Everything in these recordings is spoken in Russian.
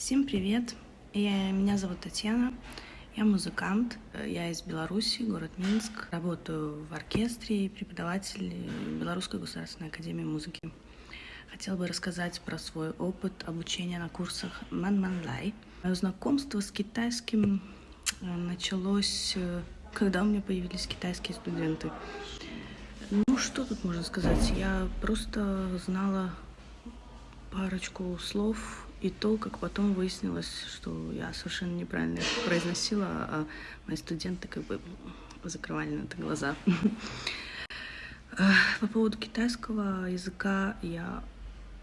Всем привет! Я, меня зовут Татьяна, я музыкант, я из Беларуси, город Минск. Работаю в оркестре и преподаватель Белорусской государственной академии музыки. Хотела бы рассказать про свой опыт обучения на курсах Ман Ман Лай. Мое знакомство с китайским э, началось, э, когда у меня появились китайские студенты. Ну, что тут можно сказать? Я просто знала парочку слов и то, как потом выяснилось, что я совершенно неправильно их произносила, а мои студенты как бы закрывали на это глаза. По поводу китайского языка я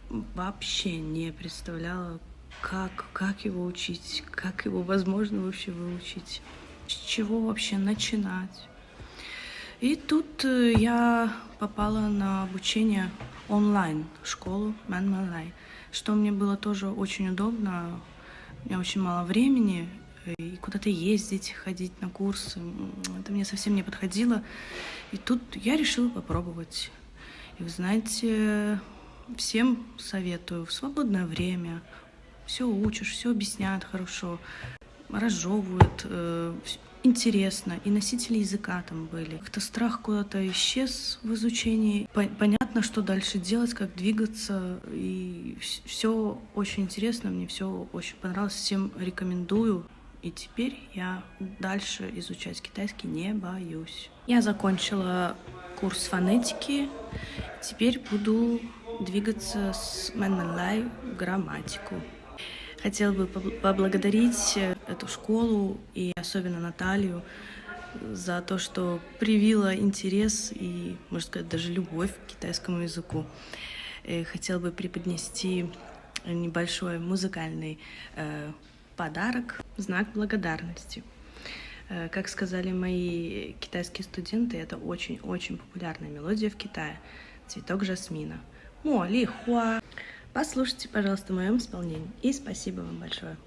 вообще не представляла, как, как его учить, как его возможно вообще выучить, с чего вообще начинать. И тут э, я попала на обучение онлайн в школу Мэн что мне было тоже очень удобно. У меня очень мало времени, и куда-то ездить, ходить на курсы. Это мне совсем не подходило. И тут я решила попробовать. И вы знаете, всем советую в свободное время. Все учишь, все объясняют хорошо, разжевывают, э, интересно. И носители языка там были. Как-то страх куда-то исчез в изучении. Понятно, что дальше делать, как двигаться. И все очень интересно, мне все очень понравилось. Всем рекомендую. И теперь я дальше изучать китайский не боюсь. Я закончила курс фонетики. Теперь буду двигаться с Мэнмэнлай в грамматику. Хотела бы поблагодарить э, эту школу и особенно Наталью за то, что привила интерес и, можно сказать, даже любовь к китайскому языку. Э, хотела бы преподнести небольшой музыкальный э, подарок, знак благодарности. Как сказали мои китайские студенты, это очень-очень популярная мелодия в Китае. Цветок жасмина. Мо ли хуа. Послушайте, пожалуйста, в моем исполнении. И спасибо вам большое.